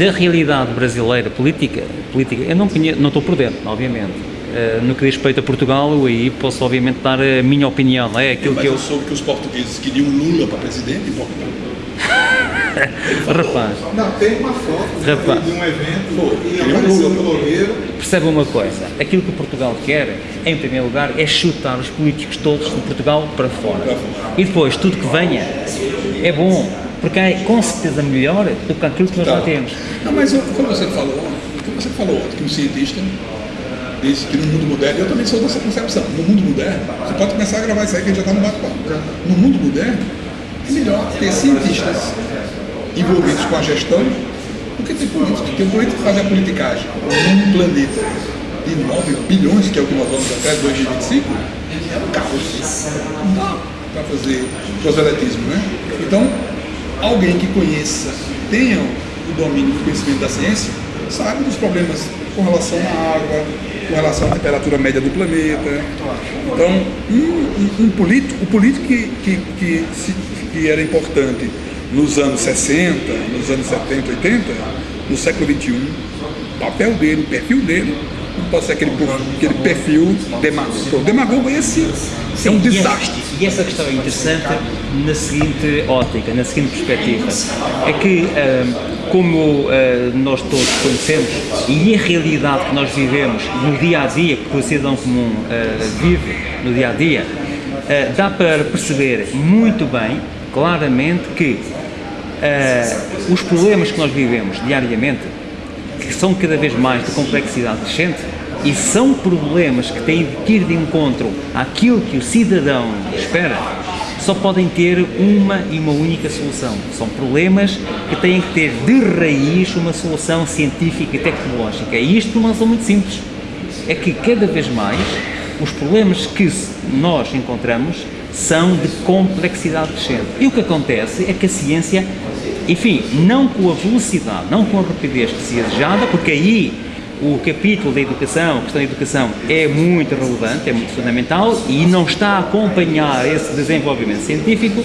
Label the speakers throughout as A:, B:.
A: Da realidade brasileira política, política eu não, conheço, não estou por dentro, obviamente. Uh, no que diz respeito a Portugal, eu aí posso obviamente dar a minha opinião, não é?
B: Aquilo Mas que eu... eu soube que os portugueses queriam Lula para presidente em Portugal.
A: Rapaz.
C: Não, tem uma foto Rapaz. de um evento Pô, e apareceu no blogueiro.
A: Percebe uma coisa, aquilo que Portugal quer, em primeiro lugar, é chutar os políticos todos de Portugal para fora. E depois, tudo que venha é bom, porque é com certeza melhor do que aquilo que nós tá. já temos.
B: Não, mas como você falou ontem, você falou ontem, que um cientista disse que no mundo moderno, eu também sou dessa concepção, no mundo moderno, você pode começar a gravar isso aí que a gente já está no bate-papo. No mundo moderno, é melhor ter cientistas envolvidos com a gestão do que ter políticos. Porque o político faz a politicagem num planeta de 9 bilhões, que é o que nós vamos até 2025, é um caos. Não dá para fazer proselitismo, né? Então, alguém que conheça, tenha o domínio do conhecimento da ciência, sabe dos problemas com relação à água, com relação à temperatura média do planeta. Então, um, um, um político, o político que, que, que, se, que era importante nos anos 60, nos anos 70, 80, no século 21, o papel dele, o perfil dele, não pode ser aquele, aquele perfil demagogo. Demagogo é esse, é um desastre.
A: E essa questão é interessante na seguinte ótica, na seguinte perspectiva, é que como nós todos conhecemos e a realidade que nós vivemos no dia a dia, que o cidadão comum vive no dia a dia, dá para perceber muito bem, claramente, que os problemas que nós vivemos diariamente, que são cada vez mais de complexidade crescente, e são problemas que têm que ir de encontro àquilo que o cidadão espera, só podem ter uma e uma única solução. São problemas que têm que ter de raiz uma solução científica e tecnológica. E isto não são muito simples. É que cada vez mais os problemas que nós encontramos são de complexidade crescente. E o que acontece é que a ciência enfim, não com a velocidade, não com a rapidez que se é desejada, porque aí o capítulo da educação, a questão da educação é muito relevante, é muito fundamental e não está a acompanhar esse desenvolvimento científico.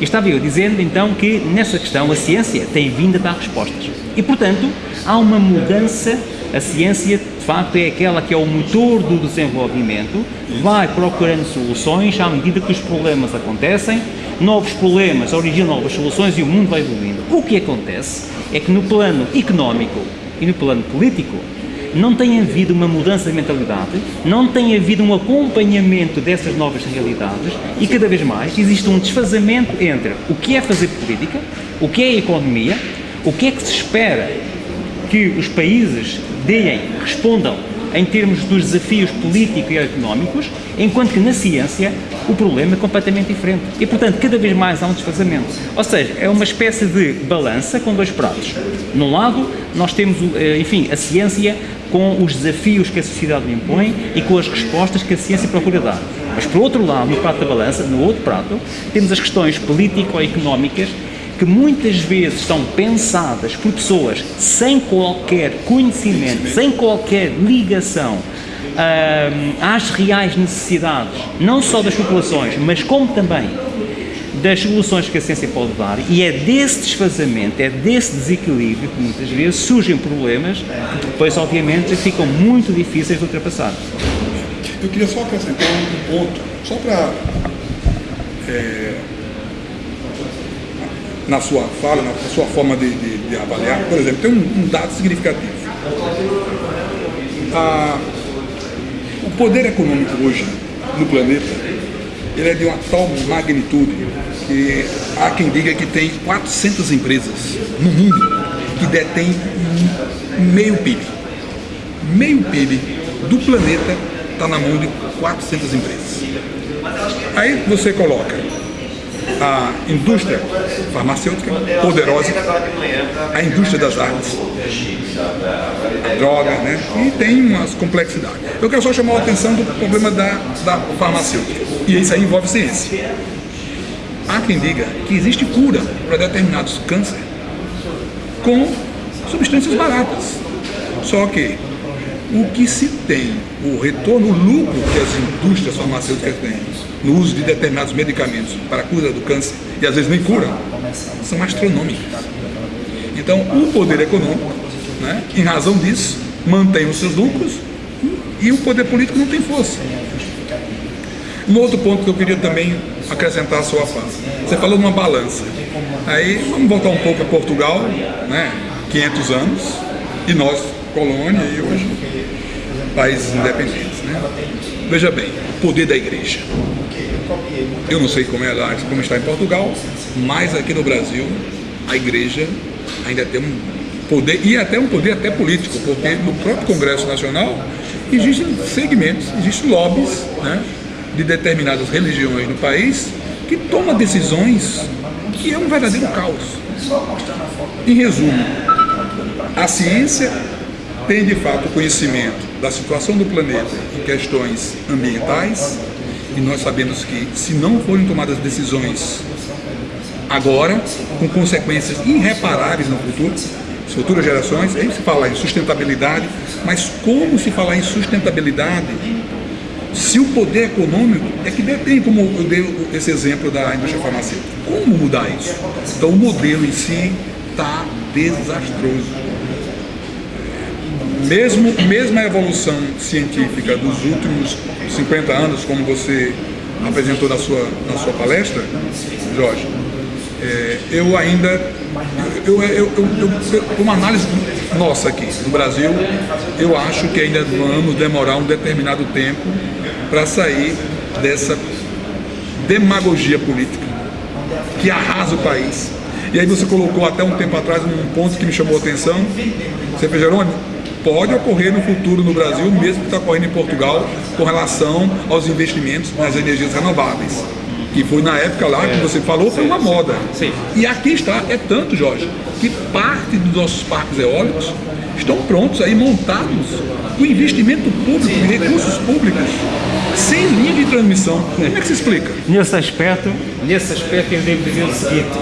A: E estava eu dizendo então que nessa questão a ciência tem vindo a dar respostas. E portanto há uma mudança, a ciência de facto é aquela que é o motor do desenvolvimento, vai procurando soluções à medida que os problemas acontecem novos problemas originam novas soluções e o mundo vai evoluindo. O que acontece é que no plano económico e no plano político não tem havido uma mudança de mentalidade, não tem havido um acompanhamento dessas novas realidades e cada vez mais existe um desfazamento entre o que é fazer política, o que é economia, o que é que se espera que os países deem, respondam em termos dos desafios políticos e económicos, enquanto que na ciência o problema é completamente diferente. E, portanto, cada vez mais há um desfazamento. Ou seja, é uma espécie de balança com dois pratos. Num lado, nós temos, eh, enfim, a ciência com os desafios que a sociedade lhe impõe e com as respostas que a ciência procura dar. Mas, por outro lado, no prato da balança, no outro prato, temos as questões político-económicas que muitas vezes são pensadas por pessoas sem qualquer conhecimento, sem qualquer ligação uh, às reais necessidades, não só das populações, mas como também das soluções que a ciência pode dar e é desse desfazamento, é desse desequilíbrio que muitas vezes surgem problemas que depois obviamente ficam muito difíceis de ultrapassar.
B: Eu queria só acrescentar um ponto, só para é na sua fala, na sua forma de, de, de avaliar. Por exemplo, tem um, um dado significativo. A, o poder econômico hoje no planeta ele é de uma tal magnitude que há quem diga que tem 400 empresas no mundo que detêm meio PIB. Meio PIB do planeta está na mão de 400 empresas. Aí você coloca a indústria farmacêutica poderosa, a indústria das armas, a droga, né? E tem umas complexidades. Eu quero só chamar a atenção do problema da, da farmacêutica. E isso aí envolve ciência. Há quem diga que existe cura para determinados cânceres com substâncias baratas. Só que o que se tem, o retorno, o lucro que as indústrias farmacêuticas têm no uso de determinados medicamentos para a cura do câncer, e às vezes nem curam, são astronômicos. Então, o poder econômico, né, em razão disso, mantém os seus lucros e o poder político não tem força. Um outro ponto que eu queria também acrescentar à sua fala. Você falou de uma balança. Aí vamos voltar um pouco a Portugal, né? 500 anos, e nós, colônia, e hoje países independentes. Né? Veja bem, o poder da igreja. Eu não sei como, é lá, como está em Portugal, mas aqui no Brasil a igreja ainda tem um poder, e até um poder até político, porque no próprio Congresso Nacional existem segmentos, existem lobbies né, de determinadas religiões no país que tomam decisões que é um verdadeiro caos. Em resumo, a ciência tem de fato conhecimento da situação do planeta em questões ambientais, e nós sabemos que se não forem tomadas decisões agora, com consequências irreparáveis no futuro, as futuras gerações, aí se fala em sustentabilidade, mas como se falar em sustentabilidade se o poder econômico é que detém, como eu dei esse exemplo da indústria farmacêutica, como mudar isso? Então o modelo em si está desastroso. Mesmo, mesmo a evolução científica dos últimos 50 anos, como você apresentou na sua, na sua palestra, Jorge, é, eu ainda, eu, eu, eu, uma análise nossa aqui no Brasil, eu acho que ainda vamos demorar um determinado tempo para sair dessa demagogia política que arrasa o país. E aí você colocou até um tempo atrás um ponto que me chamou a atenção. Você fez, Jerônimo, pode ocorrer no futuro no Brasil, mesmo que está ocorrendo em Portugal, com relação aos investimentos nas energias renováveis. Que foi na época lá que você falou, foi uma moda.
A: Sim.
B: E aqui está, é tanto, Jorge, que parte dos nossos parques eólicos estão prontos aí, montados, com investimento público, recursos públicos, sem linha de transmissão. Como é que se explica?
A: Nesse aspecto, nesse aspecto eu devo dizer o seguinte,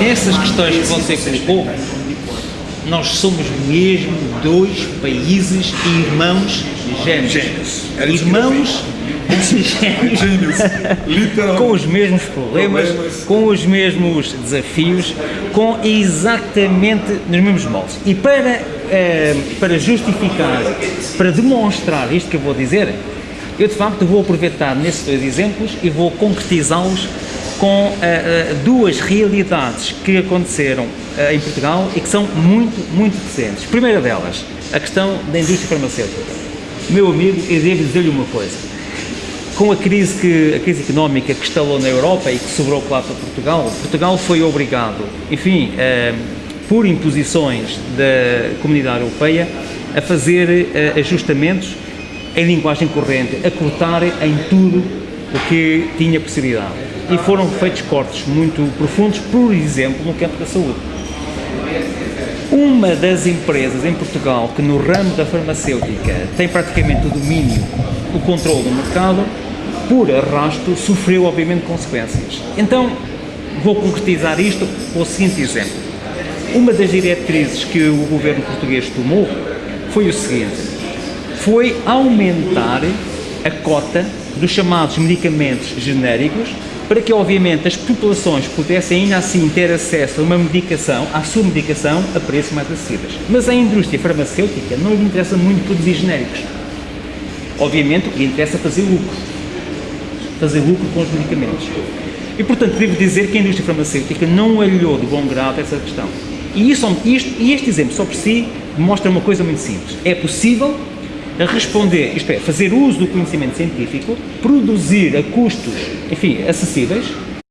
A: essas questões que você colocou, nós somos mesmo dois países irmãos gêmeos.
B: Gêmeos. Era
A: Irmãos gêmeos.
B: Gêmeos,
A: com os mesmos problemas,
B: Problemas.
A: com os mesmos desafios, com exatamente nos mesmos moldes. E para, eh, para justificar, para demonstrar isto que eu vou dizer, eu de facto vou aproveitar nesses dois exemplos e vou concretizá-los com eh, duas realidades que aconteceram eh, em Portugal e que são muito, muito recentes. Primeira delas, a questão da indústria farmacêutica. Meu amigo, eu devo dizer-lhe uma coisa com a crise, que, a crise económica que estalou na Europa e que sobrou claro para Portugal, Portugal foi obrigado, enfim, eh, por imposições da Comunidade Europeia, a fazer ajustamentos em linguagem corrente, a cortar em tudo o que tinha possibilidade. E foram feitos cortes muito profundos, por exemplo, no campo da saúde. Uma das empresas em Portugal que no ramo da farmacêutica tem praticamente o domínio, o controle do mercado, por arrasto, sofreu obviamente consequências. Então, vou concretizar isto com o seguinte exemplo. Uma das diretrizes que o governo português tomou foi o seguinte, foi aumentar a cota dos chamados medicamentos genéricos para que, obviamente, as populações pudessem ainda assim ter acesso a uma medicação, à sua medicação, a preços mais acessíveis. Mas a indústria farmacêutica não lhe interessa muito produzir genéricos. Obviamente, o que lhe interessa é fazer lucro. Fazer lucro com os medicamentos. E, portanto, devo dizer que a indústria farmacêutica não olhou de bom grado essa questão. E, isso, isto, e este exemplo, só por si, mostra uma coisa muito simples. É possível responder, isto é, fazer uso do conhecimento científico, produzir a custos, enfim, acessíveis,